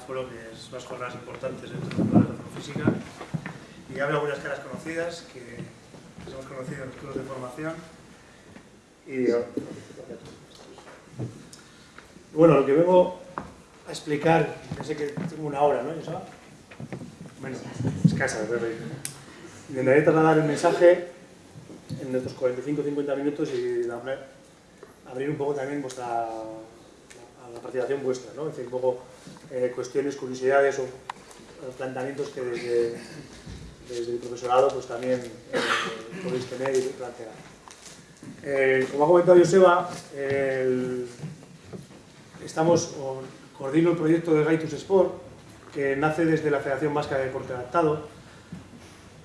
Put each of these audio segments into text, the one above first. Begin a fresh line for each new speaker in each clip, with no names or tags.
el aforo, que es unas jornadas importantes dentro de la física. Y hablo algunas caras conocidas que, hemos conocido en los cursos de formación. Y bueno, lo que vengo a explicar, sé que tengo una hora, ¿no? ¿Eso? Bueno, escasa, pero intentaré trasladar el mensaje en estos 45-50 minutos y abrir un poco también vuestra la participación vuestra, ¿no? Es decir, un poco eh, cuestiones, curiosidades o planteamientos que desde, desde el profesorado pues también eh, podéis tener y plantear. Eh, como ha comentado Joseba, estamos, coordino el proyecto de Gaitus Sport, que nace desde la Federación Vasca de Deporte Adaptado,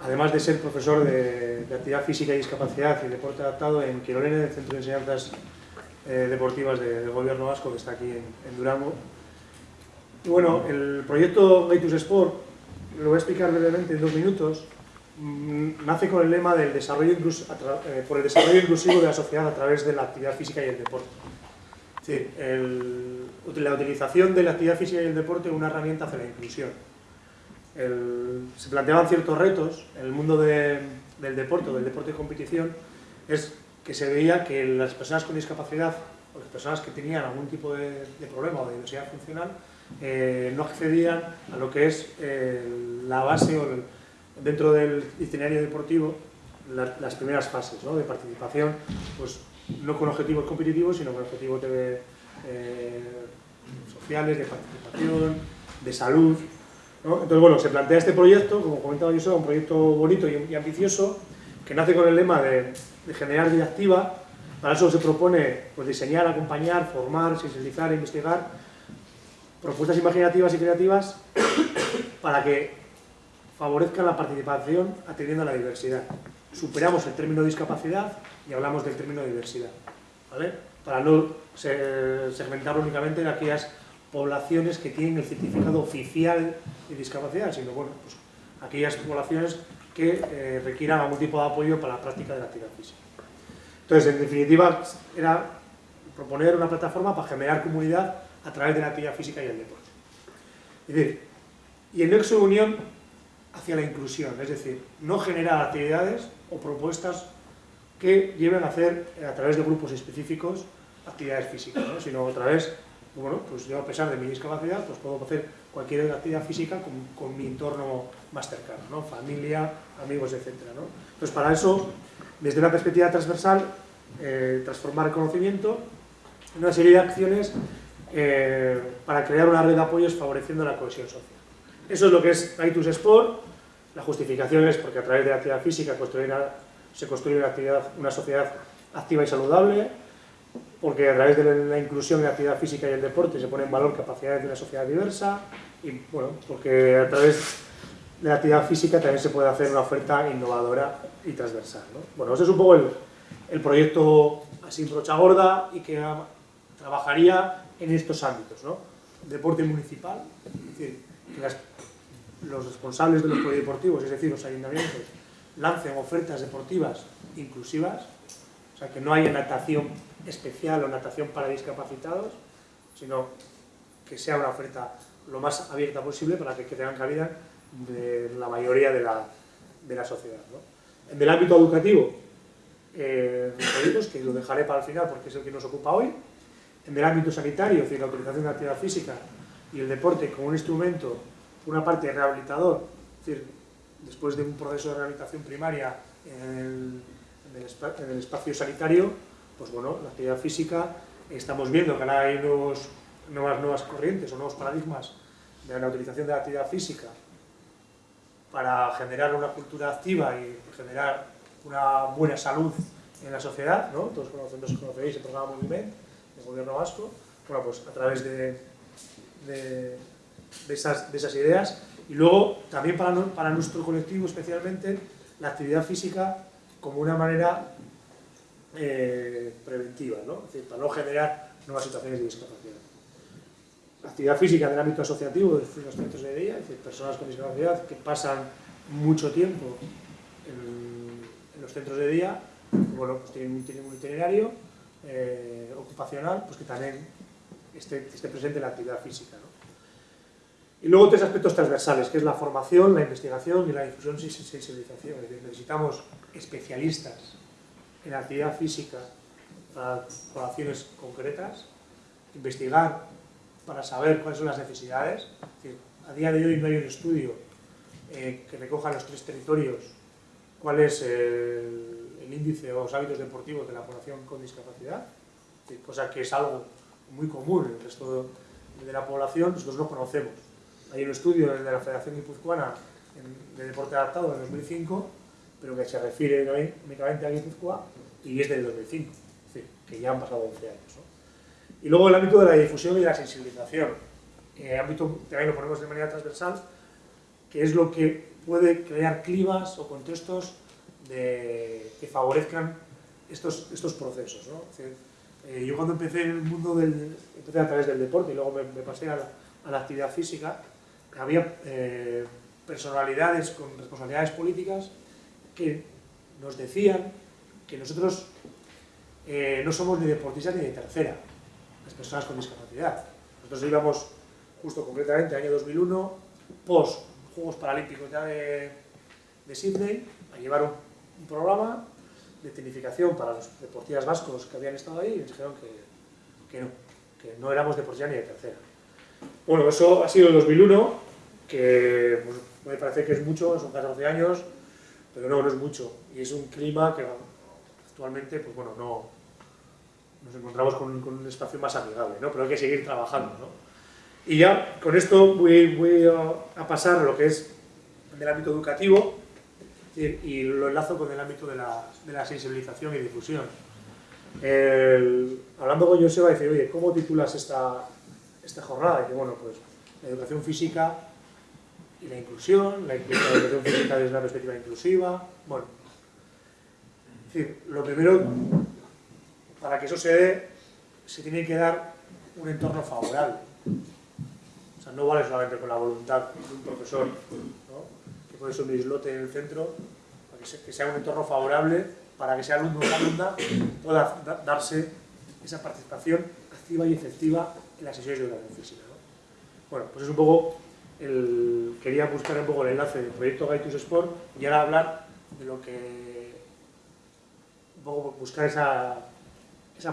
además de ser profesor de, actividad física y discapacidad y deporte adaptado en Quirolene, el Centro de Enseñanzas eh, Deportivas del Gobierno Vasco, que está aquí en, Durango. Bueno, el proyecto Gaitus Sport, lo voy a explicar brevemente en dos minutos, mm, nace con el lema del desarrollo eh, por el desarrollo inclusivo de la sociedad a través de la actividad física y el deporte. Es decir, la utilización de la actividad física y el deporte como una herramienta hacia la inclusión. se planteaban ciertos retos en el mundo del deporte, del deporte de competición, es que se veía que las personas con discapacidad o las personas que tenían algún tipo de, problema o de diversidad funcional eh, no accedían a lo que es eh, la base dentro del itinerario deportivo las primeras fases de participación pues, no con objetivos competitivos, sino con objetivos de, eh, sociales, de participación, de salud. Entonces, bueno, se plantea este proyecto, como comentaba yo, un proyecto bonito y, ambicioso, que nace con el lema de, generar vida activa. Para eso se propone pues, diseñar, acompañar, formar, sensibilizar, investigar propuestas imaginativas y creativas para que favorezcan la participación atendiendo a la diversidad. Superamos el término discapacidad y hablamos del término diversidad, ¿vale? Para no segmentar únicamente en aquellas poblaciones que tienen el certificado oficial de discapacidad, sino bueno, pues, aquellas poblaciones que eh, requieran algún tipo de apoyo para la práctica de la actividad física. Entonces, en definitiva, era proponer una plataforma para generar comunidad a través de la actividad física y el deporte. Es decir, y el nexo de unión hacia la inclusión, es decir, no generar actividades o propuestas que lleven a hacer, a través de grupos específicos, actividades físicas, sino a través, bueno, pues yo a pesar de mi discapacidad, pues puedo hacer cualquier actividad física con, mi entorno más cercano, ¿no? familia, amigos, etc. Entonces para eso, desde una perspectiva transversal, eh, transformar el conocimiento en una serie de acciones eh, para crear una red de apoyos favoreciendo la cohesión social. Eso es lo que es Aitus Sport, la justificación es porque a través de la actividad física construir se construye una, actividad, una sociedad activa y saludable, porque a través de la inclusión en la actividad física y el deporte se pone en valor capacidades de una sociedad diversa, y bueno, porque a través de la actividad física también se puede hacer una oferta innovadora y transversal. Bueno, ese es un poco el, proyecto así brocha gorda y que trabajaría en estos ámbitos. ¿no? Deporte municipal, es decir, que los responsables de los polideportivos, es decir, los ayuntamientos, lancen ofertas deportivas inclusivas, o sea, que no haya natación especial o natación para discapacitados, sino que sea una oferta lo más abierta posible para que, tengan cabida de la mayoría de la, de la sociedad. En el ámbito educativo, eh, que lo dejaré para el final porque es el que nos ocupa hoy, en el ámbito sanitario, decir, la utilización de la actividad física y el deporte como un instrumento, una parte rehabilitador, decir, después de un proceso de rehabilitación primaria en el, espacio sanitario, pues bueno, la actividad física, estamos viendo que ahora hay nuevos, nuevas, nuevas corrientes o nuevos paradigmas de la utilización de la actividad física para generar una cultura activa y generar una buena salud en la sociedad, ¿no? Todos conocemos, conocéis el programa Moviment del gobierno vasco, bueno, pues a través de, de, esas, de esas ideas y luego, también para, para nuestro colectivo especialmente, la actividad física como una manera eh, preventiva, ¿no? Es decir, para no generar nuevas situaciones de discapacidad. Actividad física en el ámbito asociativo, es los centros de día, es decir, personas con discapacidad que pasan mucho tiempo en, los centros de día, bueno, pues tienen, un itinerario eh, ocupacional, pues que también esté, esté presente la actividad física. ¿no? Y luego tres aspectos transversales, que es la formación, la investigación y la difusión y sensibilización. necesitamos especialistas en actividad física para poblaciones concretas, investigar para saber cuáles son las necesidades. a día de hoy no hay un estudio eh, que recoja los tres territorios cuál es el, índice o los hábitos deportivos de la población con discapacidad, cosa que es algo muy común en el resto de la población, nosotros no conocemos. Hay un estudio de la Federación Guipuzcoana de Deporte Adaptado de 2005, pero que se refiere únicamente a Guipúzcoa y es del 2005, es decir, que ya han pasado 11 años. Y luego el ámbito de la difusión y la sensibilización. El ámbito también lo ponemos de manera transversal, que es lo que puede crear climas o contextos que favorezcan estos, estos procesos. Eh, yo cuando empecé en el mundo del, empecé a través del deporte y luego me, pasé a la, actividad física, había eh, personalidades con responsabilidades políticas que nos decían que nosotros eh, no somos ni deportistas ni de tercera, las personas con discapacidad. Nosotros íbamos justo concretamente año 2001, post Juegos Paralímpicos ya de, de Sydney, a llevar un, programa de tecnificación para los deportistas vascos que habían estado ahí y nos dijeron que, no, que no éramos deportistas ni de tercera. Bueno, eso ha sido el 2001, que pues, me parece que es mucho, son 14 años, pero no, no es mucho. Y es un clima que actualmente, pues bueno, no, nos encontramos con, un espacio más amigable, ¿no? Pero hay que seguir trabajando, ¿no? Y ya con esto voy, voy a, pasar lo que es del ámbito educativo y, lo enlazo con el ámbito de la, de la sensibilización y difusión. hablando con Joseba, dice, oye, ¿cómo titulas esta, esta jornada? Y dice, bueno, pues la educación física y la inclusión, la, educación física desde una perspectiva inclusiva, bueno. Decir, lo primero, para que eso se dé, se tiene que dar un entorno favorable no vale solamente con la voluntad de un profesor, que ser un islote en el centro, para que sea un entorno favorable para que ese alumno o alumna pueda darse esa participación activa y efectiva en las sesiones de educación física. Bueno, pues es un poco, el, quería buscar un poco el enlace del proyecto Gaitus Sport y ahora hablar de lo que, un poco buscar esa,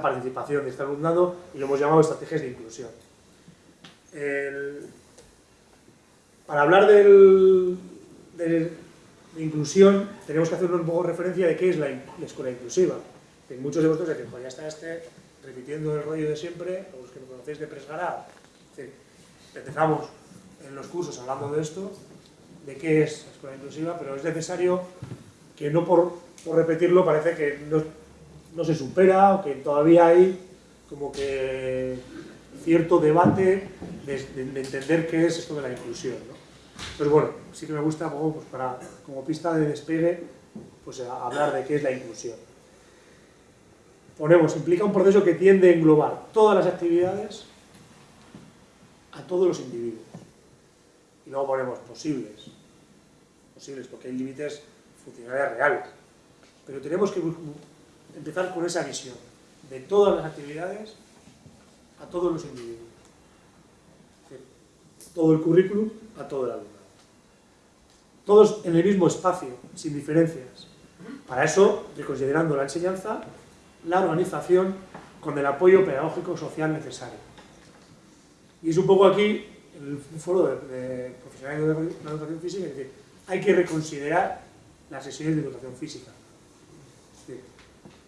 participación de este alumnado y lo hemos llamado estrategias de inclusión para hablar de, inclusión, tenemos que hacer un poco referencia de qué es la, escuela inclusiva. Muchos de vosotros dicen, ya está este repitiendo el rollo de siempre, los que me conocéis de Presgará. Empezamos en los cursos hablando de esto, de qué es la escuela inclusiva, pero es necesario que no por, repetirlo parece que no, no se supera o que todavía hay como que cierto debate de, entender qué es esto de la inclusión. Entonces, bueno, sí que me gusta pues, como pista de despegue pues, hablar de qué es la inclusión. Ponemos, implica un proceso que tiende a englobar todas las actividades a todos los individuos. Y luego ponemos posibles, posibles porque hay límites funcionales reales. Pero tenemos que empezar con esa visión de todas las actividades a todos los individuos. Todo el currículum a todo el alumnado. Todos en el mismo espacio, sin diferencias. Para eso, reconsiderando la enseñanza, la organización con el apoyo pedagógico social necesario. Y es un poco aquí, el foro de, profesionales de la educación física, es decir, hay que reconsiderar las sesiones de educación física.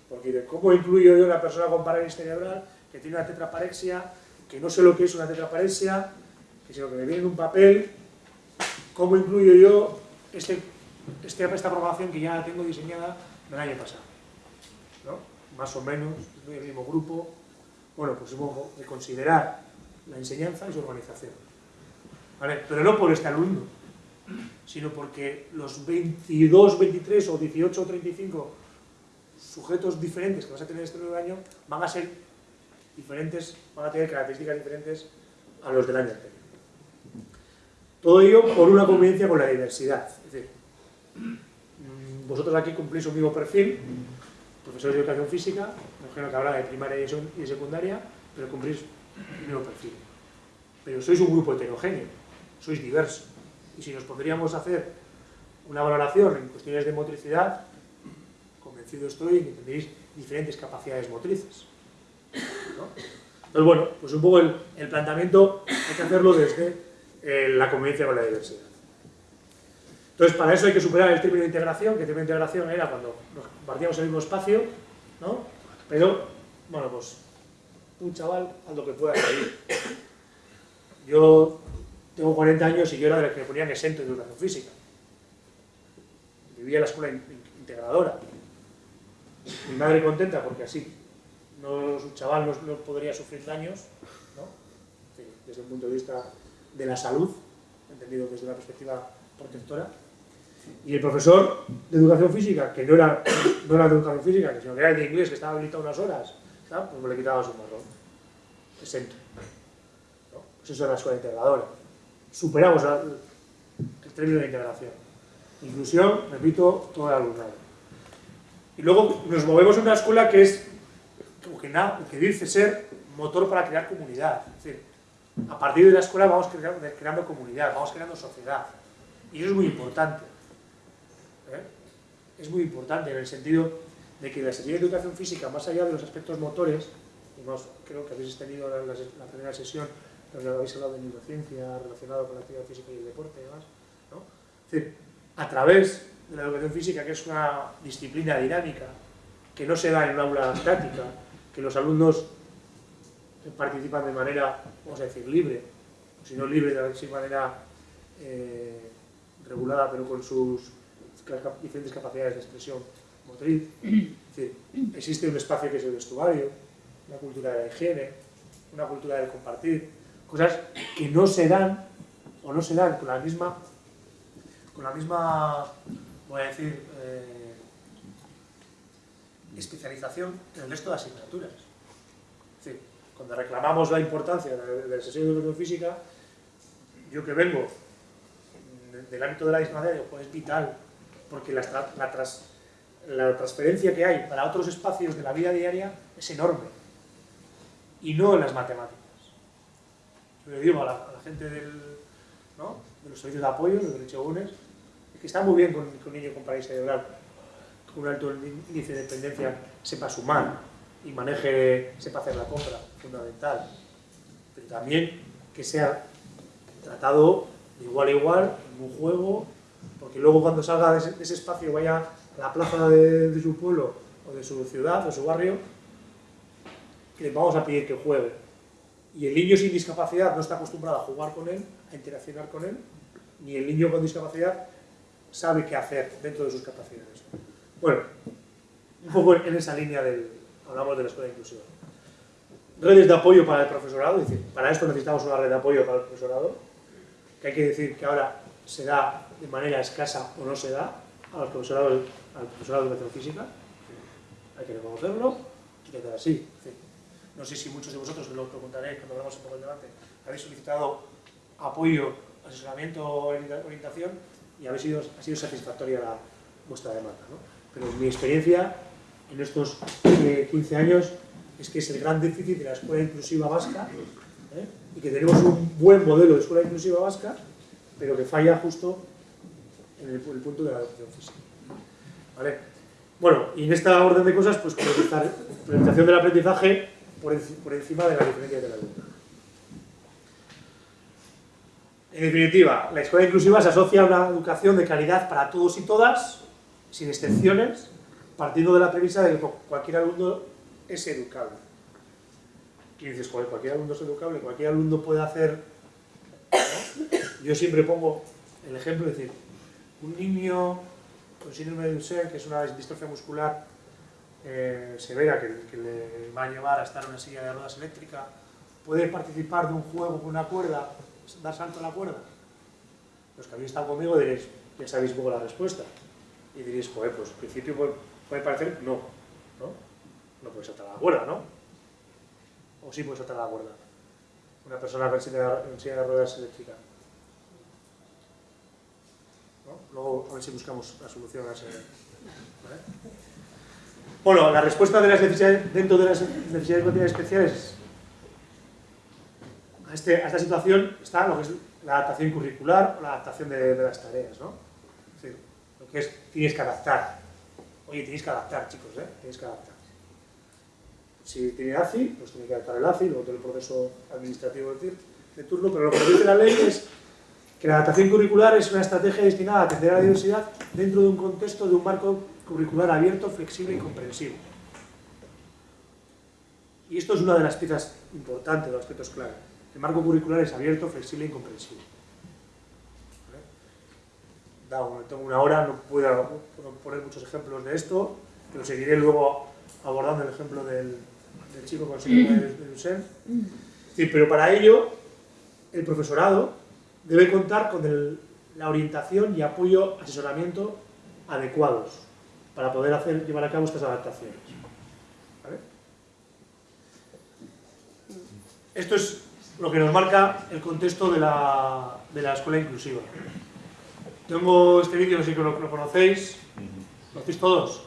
porque ¿cómo incluyo yo a una persona con parálisis cerebral que tiene una tetraparexia, que no sé lo que es una tetraparexia, sino que me viene en un papel, cómo incluyo yo este, este, esta programación que ya tengo diseñada del año pasado. ¿no? Más o menos, en el mismo grupo. Bueno, pues supongo de considerar la enseñanza y su organización. ¿Vale? Pero no por este alumno, sino porque los 22, 23 o 18 o 35 sujetos diferentes que vas a tener este nuevo año van a ser diferentes, van a tener características diferentes a los del año anterior. Todo ello por una convivencia con la diversidad. Es decir, mm, vosotros aquí cumplís un mismo perfil, profesores de educación física, imagino que habla de primaria y de secundaria, pero cumplís el mismo perfil. Pero sois un grupo heterogéneo, sois diversos. Y si nos podríamos hacer una valoración en cuestiones de motricidad, convencido estoy que tendréis diferentes capacidades motrices. Entonces, bueno, pues un poco el, planteamiento hay que hacerlo desde la convivencia con la diversidad. Entonces, para eso hay que superar el término de integración, que el término de integración era cuando nos compartíamos el mismo espacio, ¿no? Pero, bueno, pues un chaval haz lo que pueda salir. Yo tengo 40 años y yo era de los que me ponían exento de educación física. Vivía en la escuela integradora. Mi madre contenta porque así no, chaval no, podría sufrir daños, ¿no? desde el punto de vista de la salud, entendido desde una perspectiva protectora. Y el profesor de educación física, que no era, no era de educación física, sino que era de inglés, que estaba habilitado unas horas, pues me le quitaba su marrón. Exento. Pues eso es la escuela integradora. Superamos el término de integración. Inclusión, repito, todo el alumnado. Y luego nos movemos a una escuela que es, que, que dice ser motor para crear comunidad. Es decir, a partir de la escuela vamos creando, comunidad, vamos creando sociedad. Y eso es muy importante. ¿eh? Es muy importante en el sentido de que la serie de educación física, más allá de los aspectos motores, y más, creo que habéis tenido la, la primera sesión donde habéis hablado de neurociencia relacionada con la actividad física y el deporte y demás, ¿no? es decir, a través de la educación física, que es una disciplina dinámica, que no se da en un aula estática, que los alumnos participan de manera, vamos a decir, libre, sino libre de manera eh, regulada, pero con sus diferentes capacidades de expresión motriz. Es decir, existe un espacio que es el vestuario, una cultura de la higiene, una cultura del compartir, cosas que no se dan o no se dan con la misma, con la misma, voy a decir, eh, especialización en el resto de asignaturas. Es decir, cuando reclamamos la importancia de, la sesión de educación física, yo que vengo del ámbito de la disciplina, pues es vital, porque la, la, transferencia que hay para otros espacios de la vida diaria es enorme, y no en las matemáticas. Yo le digo a la, gente del, de los servicios de apoyo, de los Chegones, que está muy bien con, un niño con parálisis cerebral, con un alto índice de dependencia, sepa sumar y maneje, sepa hacer la compra, fundamental. Pero también que sea tratado de igual a igual, en un juego, porque luego cuando salga de ese, espacio vaya a la plaza de, de, su pueblo o de su ciudad o su barrio, le vamos a pedir que juegue y el niño sin discapacidad no está acostumbrado a jugar con él, a interaccionar con él, ni el niño con discapacidad sabe qué hacer dentro de sus capacidades. Bueno, un poco en esa línea del, hablamos de la escuela inclusiva. Redes de apoyo para el profesorado, es decir, para esto necesitamos una red de apoyo para el profesorado, que hay que decir que ahora se da de manera escasa o no se da al profesorado, al profesorado de educación hay que reconocerlo, y que así. No sé si muchos de vosotros, lo preguntaré cuando hablamos un poco del debate, habéis solicitado apoyo, asesoramiento o orientación y habéis sido, ha sido satisfactoria la, vuestra demanda. ¿no? Pero mi experiencia en estos 15 años es que es el gran déficit de la escuela inclusiva vasca ¿eh? y que tenemos un buen modelo de escuela inclusiva vasca, pero que falla justo en el, punto de la educación física. ¿Vale? Bueno, y en esta orden de cosas, pues priorización del aprendizaje por, encima de la diferencia de la alumno. En definitiva, la escuela inclusiva se asocia a una educación de calidad para todos y todas, sin excepciones, partiendo de la premisa de que cualquier alumno es educable. Y dices, cualquier alumno es educable, cualquier alumno puede hacer... Yo siempre pongo el ejemplo de decir, un niño con síndrome de Duchenne, que es una distrofia muscular eh, severa que, le va a llevar a estar en una silla de ruedas eléctrica, puede participar de un juego con una cuerda, dar salto a la cuerda. Los que habéis estado conmigo diréis, ya sabéis poco la respuesta. Y diréis, pues al principio puede, parecer, no, no, no puedes saltar a la cuerda, ¿no? O sí puedes saltar a la cuerda. Una persona con silla de, ruedas eléctrica. Luego a ver si buscamos la solución a ese... Bueno, la respuesta de las necesidades, dentro de las necesidades especiales a, este, a, esta situación está lo que es la adaptación curricular o la adaptación de, las tareas, ¿no? Es decir, lo que es, tienes que adaptar. Oye, tienes que adaptar, chicos, ¿eh? Tienes que adaptar. Si tiene ACI, pues tiene que adaptar el ACI, luego todo el proceso administrativo de turno, pero lo que dice la ley es que la adaptación curricular es una estrategia destinada a atender a la diversidad dentro de un contexto de un marco curricular abierto, flexible y comprensivo. Y esto es una de las piezas importantes, de los aspectos clave. El marco curricular es abierto, flexible y tengo una hora, no puedo poner muchos ejemplos de esto, pero seguiré luego abordando el ejemplo del, chico con síndrome de Duchenne. Sí, pero para ello, el profesorado debe contar con la orientación y apoyo, asesoramiento adecuados para poder hacer, llevar a cabo estas adaptaciones. Esto es lo que nos marca el contexto de la, escuela inclusiva. Tengo este vídeo, no sé si lo, conocéis. ¿Lo conocéis todos?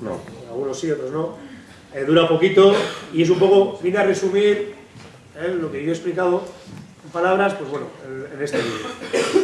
No. Algunos sí, otros no. Eh, dura poquito y es un poco, viene a resumir eh, lo que yo he explicado en palabras, pues bueno, en, en este vídeo.